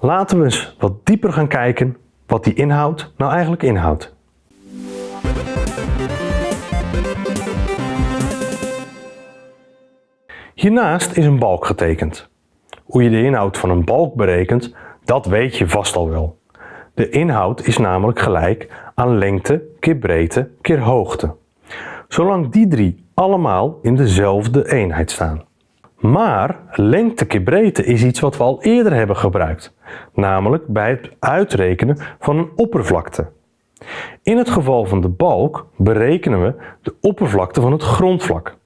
Laten we eens wat dieper gaan kijken wat die inhoud nou eigenlijk inhoudt. Hiernaast is een balk getekend. Hoe je de inhoud van een balk berekent, dat weet je vast al wel. De inhoud is namelijk gelijk aan lengte keer breedte keer hoogte. Zolang die drie allemaal in dezelfde eenheid staan. Maar lengte keer breedte is iets wat we al eerder hebben gebruikt, namelijk bij het uitrekenen van een oppervlakte. In het geval van de balk berekenen we de oppervlakte van het grondvlak.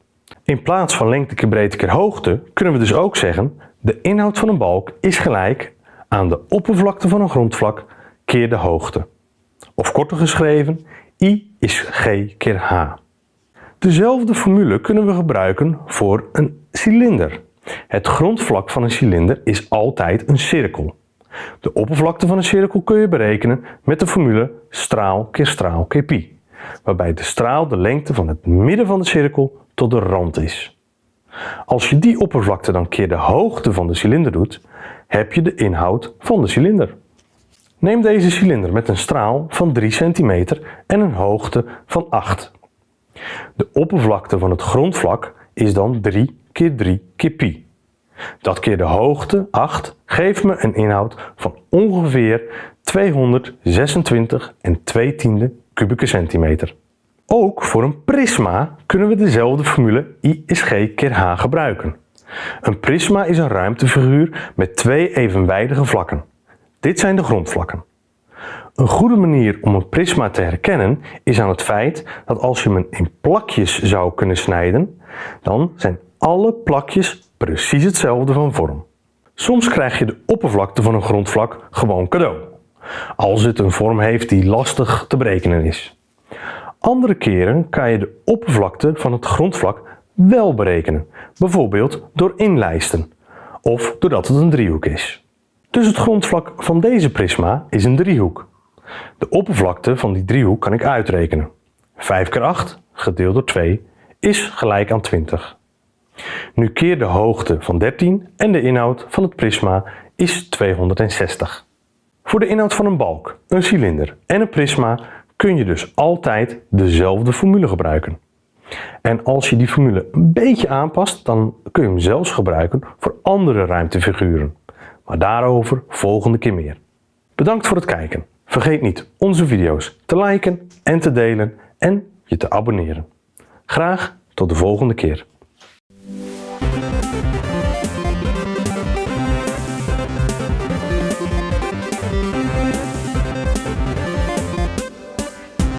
In plaats van lengte keer breedte keer hoogte kunnen we dus ook zeggen de inhoud van een balk is gelijk aan de oppervlakte van een grondvlak keer de hoogte. Of korter geschreven, I is G keer H. Dezelfde formule kunnen we gebruiken voor een cilinder. Het grondvlak van een cilinder is altijd een cirkel. De oppervlakte van een cirkel kun je berekenen met de formule straal keer straal keer pi, waarbij de straal de lengte van het midden van de cirkel tot de rand is. Als je die oppervlakte dan keer de hoogte van de cilinder doet, heb je de inhoud van de cilinder. Neem deze cilinder met een straal van 3 cm en een hoogte van 8. De oppervlakte van het grondvlak is dan 3 keer 3 keer pi. Dat keer de hoogte, 8, geeft me een inhoud van ongeveer 226 en 2 tiende kubieke centimeter. Ook voor een prisma kunnen we dezelfde formule I is G keer H gebruiken. Een prisma is een ruimtefiguur met twee evenwijdige vlakken. Dit zijn de grondvlakken. Een goede manier om een prisma te herkennen is aan het feit dat als je hem in plakjes zou kunnen snijden, dan zijn alle plakjes precies hetzelfde van vorm. Soms krijg je de oppervlakte van een grondvlak gewoon cadeau, als het een vorm heeft die lastig te berekenen is. Andere keren kan je de oppervlakte van het grondvlak wel berekenen, bijvoorbeeld door inlijsten of doordat het een driehoek is. Dus het grondvlak van deze prisma is een driehoek. De oppervlakte van die driehoek kan ik uitrekenen. 5 keer 8 gedeeld door 2 is gelijk aan 20. Nu keer de hoogte van 13 en de inhoud van het prisma is 260. Voor de inhoud van een balk, een cilinder en een prisma kun je dus altijd dezelfde formule gebruiken. En als je die formule een beetje aanpast, dan kun je hem zelfs gebruiken voor andere ruimtefiguren. Maar daarover volgende keer meer. Bedankt voor het kijken. Vergeet niet onze video's te liken en te delen en je te abonneren. Graag tot de volgende keer.